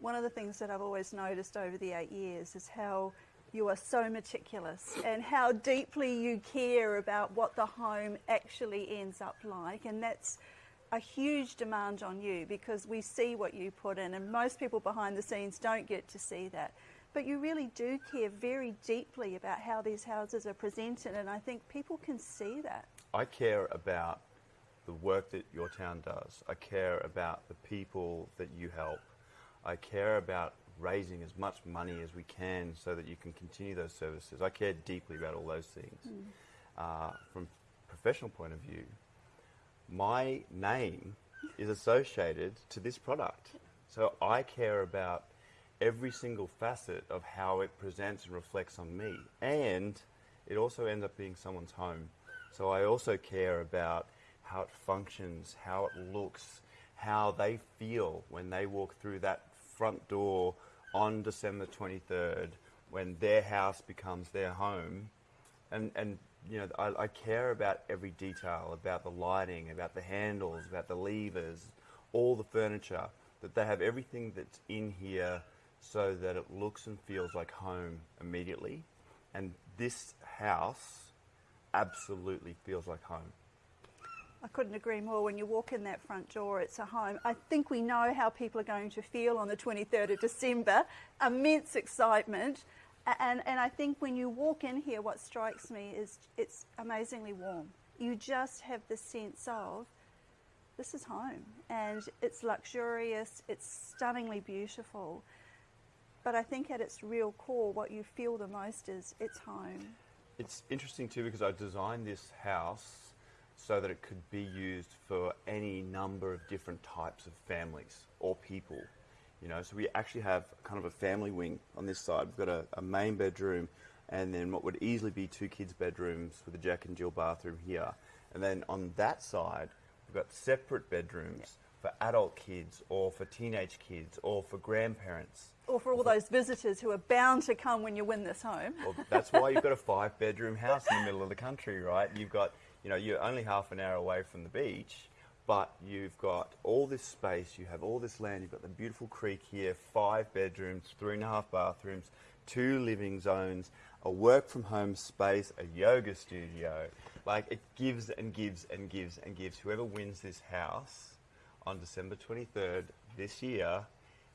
one of the things that I've always noticed over the eight years is how you are so meticulous and how deeply you care about what the home actually ends up like. And that's a huge demand on you because we see what you put in, and most people behind the scenes don't get to see that. But you really do care very deeply about how these houses are presented, and I think people can see that. I care about the work that your town does. I care about the people that you help. I care about raising as much money as we can so that you can continue those services. I care deeply about all those things. Mm. Uh, from a professional point of view, my name is associated to this product. So I care about every single facet of how it presents and reflects on me. And it also ends up being someone's home. So I also care about how it functions, how it looks, how they feel when they walk through that front door on December 23rd when their house becomes their home. And, and you know, I, I, care about every detail, about the lighting, about the handles, about the levers, all the furniture, that they have everything that's in here so that it looks and feels like home immediately. And this house absolutely feels like home. I couldn't agree more. When you walk in that front door, it's a home. I think we know how people are going to feel on the 23rd of December. Immense excitement. And, and I think when you walk in here, what strikes me is it's amazingly warm. You just have the sense of this is home and it's luxurious, it's stunningly beautiful. But I think at its real core, what you feel the most is it's home. It's interesting too because I designed this house so that it could be used for any number of different types of families or people. You know, so we actually have kind of a family wing on this side. We've got a, a main bedroom and then what would easily be two kids' bedrooms with a Jack and Jill bathroom here. And then on that side, we've got separate bedrooms for adult kids or for teenage kids or for grandparents. Or for all those visitors who are bound to come when you win this home. Well, that's why you've got a five bedroom house in the middle of the country, right? You've got, you know, you're only half an hour away from the beach but you've got all this space, you have all this land, you've got the beautiful creek here, five bedrooms, three and a half bathrooms, two living zones, a work from home space, a yoga studio. Like it gives and gives and gives and gives. Whoever wins this house on December 23rd this year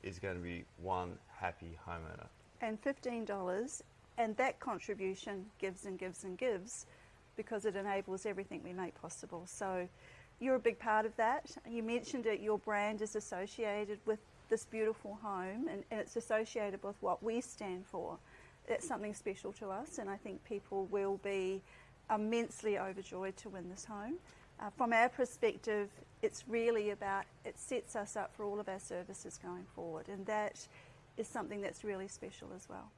is going to be one happy homeowner. And $15, and that contribution gives and gives and gives because it enables everything we make possible. So you're a big part of that. You mentioned that your brand is associated with this beautiful home and, and it's associated with what we stand for. It's something special to us and I think people will be immensely overjoyed to win this home. Uh, from our perspective, it's really about, it sets us up for all of our services going forward and that is something that's really special as well.